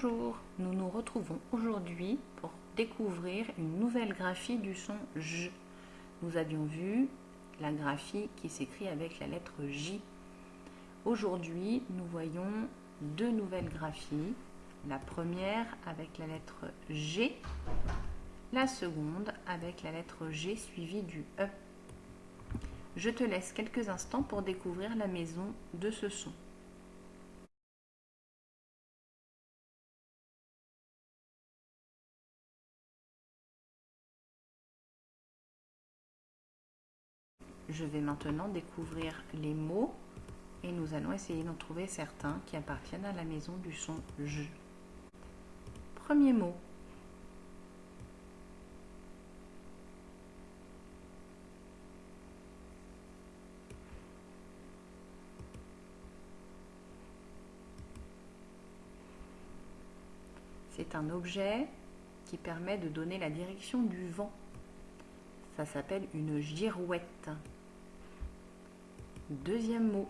Bonjour, nous nous retrouvons aujourd'hui pour découvrir une nouvelle graphie du son J. Nous avions vu la graphie qui s'écrit avec la lettre J. Aujourd'hui, nous voyons deux nouvelles graphies. La première avec la lettre G, la seconde avec la lettre G suivie du E. Je te laisse quelques instants pour découvrir la maison de ce son. Je vais maintenant découvrir les mots et nous allons essayer d'en trouver certains qui appartiennent à la maison du son J. Premier mot. C'est un objet qui permet de donner la direction du vent. Ça s'appelle une girouette. Deuxième mot.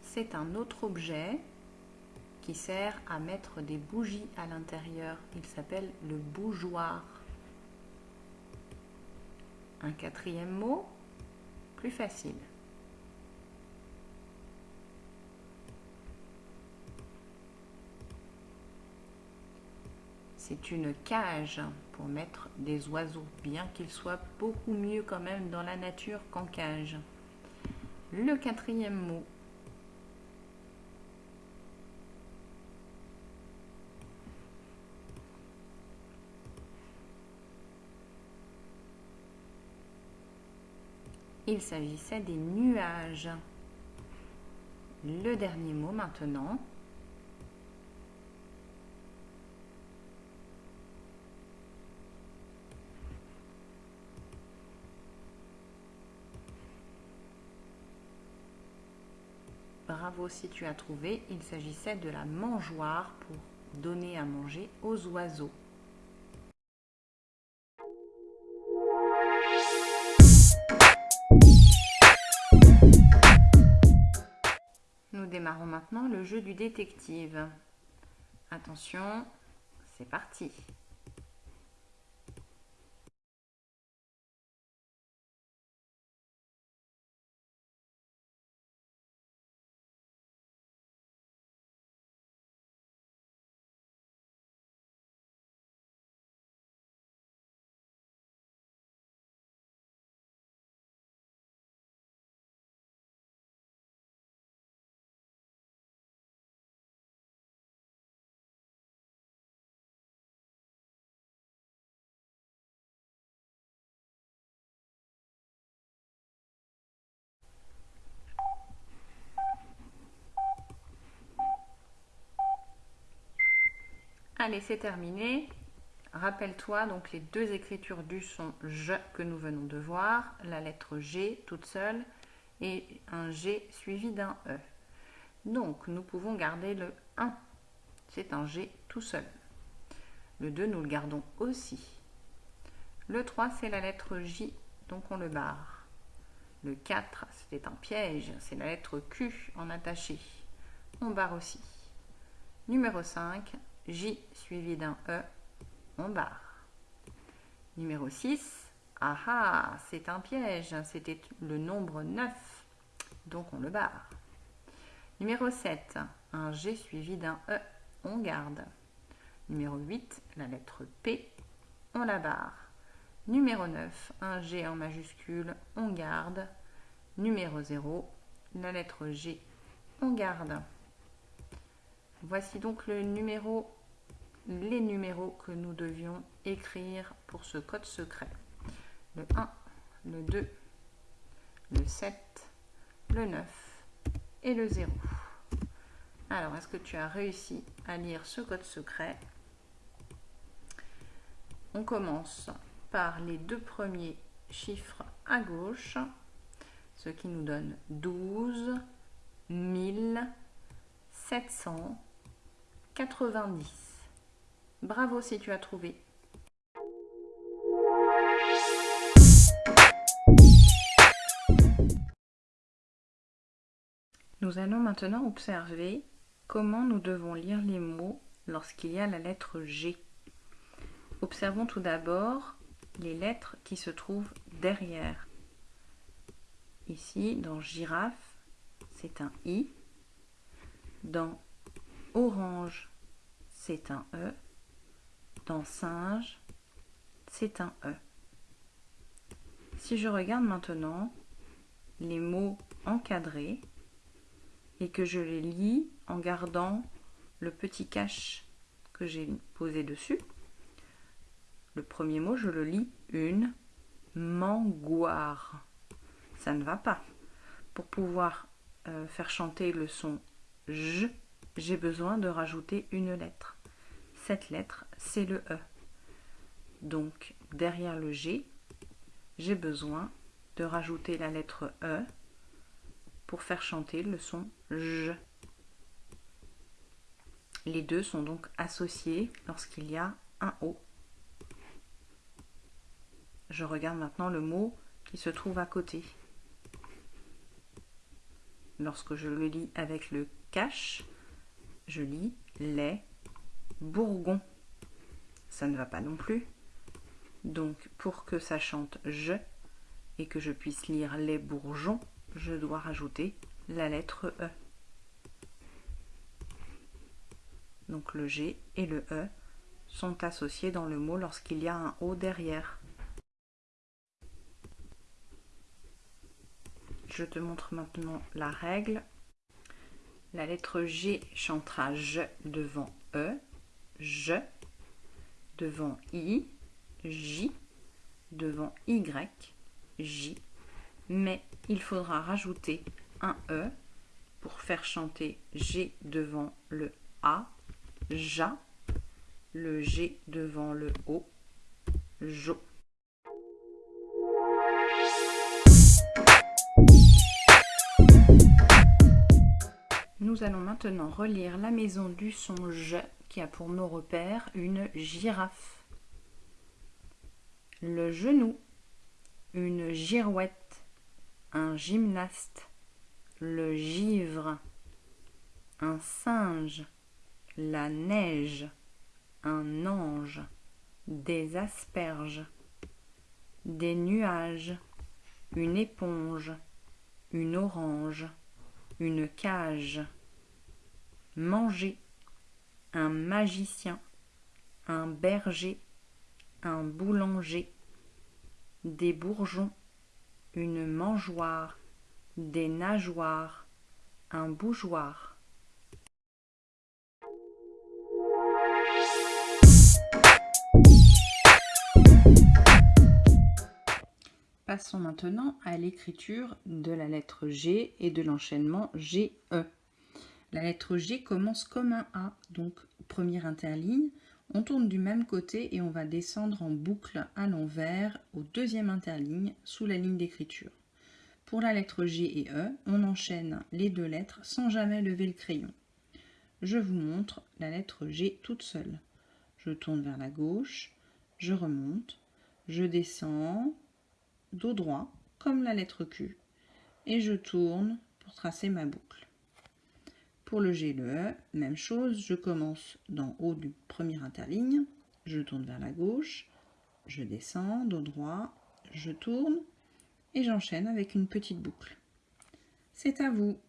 C'est un autre objet qui sert à mettre des bougies à l'intérieur. Il s'appelle le bougeoir. Un quatrième mot, plus facile. C'est une cage pour mettre des oiseaux, bien qu'ils soient beaucoup mieux quand même dans la nature qu'en cage. Le quatrième mot. Il s'agissait des nuages. Le dernier mot maintenant. Si tu as trouvé, il s'agissait de la mangeoire pour donner à manger aux oiseaux. Nous démarrons maintenant le jeu du détective. Attention, c'est parti Allez, c'est terminé. Rappelle-toi donc les deux écritures du son je que nous venons de voir, la lettre G toute seule et un G suivi d'un E. Donc nous pouvons garder le 1, c'est un G tout seul. Le 2 nous le gardons aussi. Le 3 c'est la lettre J, donc on le barre. Le 4 c'était un piège, c'est la lettre Q en attaché. On barre aussi. Numéro 5, J suivi d'un E, on barre. Numéro 6, ah c'est un piège, c'était le nombre 9, donc on le barre. Numéro 7, un G suivi d'un E, on garde. Numéro 8, la lettre P, on la barre. Numéro 9, un G en majuscule, on garde. Numéro 0, la lettre G, on garde. Voici donc le numéro, les numéros que nous devions écrire pour ce code secret. Le 1, le 2, le 7, le 9 et le 0. Alors, est-ce que tu as réussi à lire ce code secret? On commence par les deux premiers chiffres à gauche, ce qui nous donne 12, 1000, 700, 90. Bravo si tu as trouvé. Nous allons maintenant observer comment nous devons lire les mots lorsqu'il y a la lettre G. Observons tout d'abord les lettres qui se trouvent derrière. Ici, dans girafe, c'est un I. Dans orange, c'est un E. Singe, c'est un E. Si je regarde maintenant les mots encadrés, et que je les lis en gardant le petit cache que j'ai posé dessus. Le premier mot, je le lis une mangoire. Ça ne va pas. Pour pouvoir euh, faire chanter le son J, j'ai besoin de rajouter une lettre. Cette lettre, c'est le E. Donc, derrière le G, j'ai besoin de rajouter la lettre E pour faire chanter le son J. Les deux sont donc associés lorsqu'il y a un O. Je regarde maintenant le mot qui se trouve à côté. Lorsque je le lis avec le cache, je lis les bourgons. Ça ne va pas non plus. Donc pour que ça chante je et que je puisse lire les bourgeons, je dois rajouter la lettre E. Donc le G et le E sont associés dans le mot lorsqu'il y a un O derrière. Je te montre maintenant la règle. La lettre G chantera je devant E, je, devant I, J, devant Y, J, mais il faudra rajouter un E pour faire chanter G devant le A, JA, le G devant le O, JO. Nous allons maintenant relire la maison du son J qui a pour mot repère une girafe. Le genou, une girouette. Un gymnaste, le givre, un singe, la neige, un ange, des asperges, des nuages, une éponge, une orange, une cage, manger, un magicien, un berger, un boulanger, des bourgeons, une mangeoire, des nageoires, un bougeoir. Passons maintenant à l'écriture de la lettre G et de l'enchaînement GE. La lettre G commence comme un A, donc première interligne, on tourne du même côté et on va descendre en boucle à l'envers au deuxième interligne sous la ligne d'écriture. Pour la lettre G et E, on enchaîne les deux lettres sans jamais lever le crayon. Je vous montre la lettre G toute seule. Je tourne vers la gauche, je remonte, je descends, dos droit, comme la lettre Q, et je tourne pour tracer ma boucle. Pour le G, le E, même chose, je commence d'en haut du premier interligne, je tourne vers la gauche, je descends, dos droit, je tourne et j'enchaîne avec une petite boucle. C'est à vous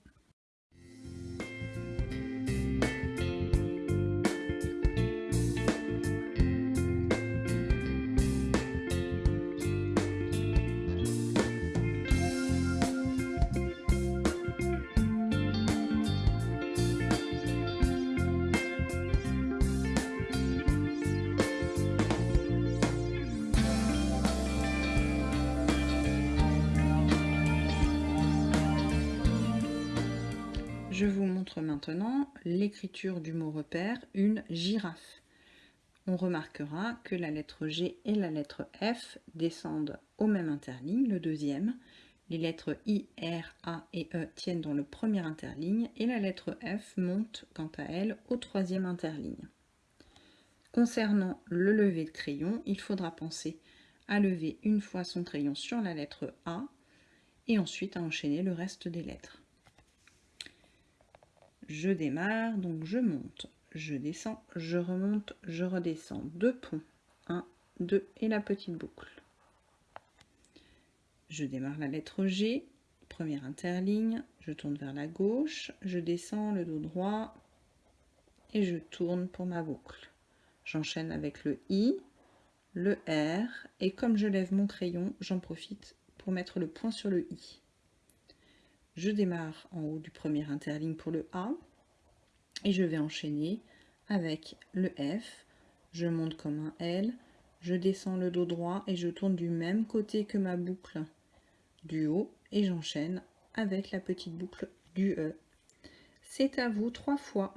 maintenant l'écriture du mot repère, une girafe. On remarquera que la lettre G et la lettre F descendent au même interligne, le deuxième. Les lettres I, R, A et E tiennent dans le premier interligne et la lettre F monte quant à elle au troisième interligne. Concernant le lever de crayon, il faudra penser à lever une fois son crayon sur la lettre A et ensuite à enchaîner le reste des lettres. Je démarre, donc je monte, je descends, je remonte, je redescends, deux ponts, 1, 2 et la petite boucle. Je démarre la lettre G, première interligne, je tourne vers la gauche, je descends le dos droit et je tourne pour ma boucle. J'enchaîne avec le I, le R et comme je lève mon crayon, j'en profite pour mettre le point sur le I. Je démarre en haut du premier interligne pour le A et je vais enchaîner avec le F. Je monte comme un L, je descends le dos droit et je tourne du même côté que ma boucle du haut et j'enchaîne avec la petite boucle du E. C'est à vous trois fois.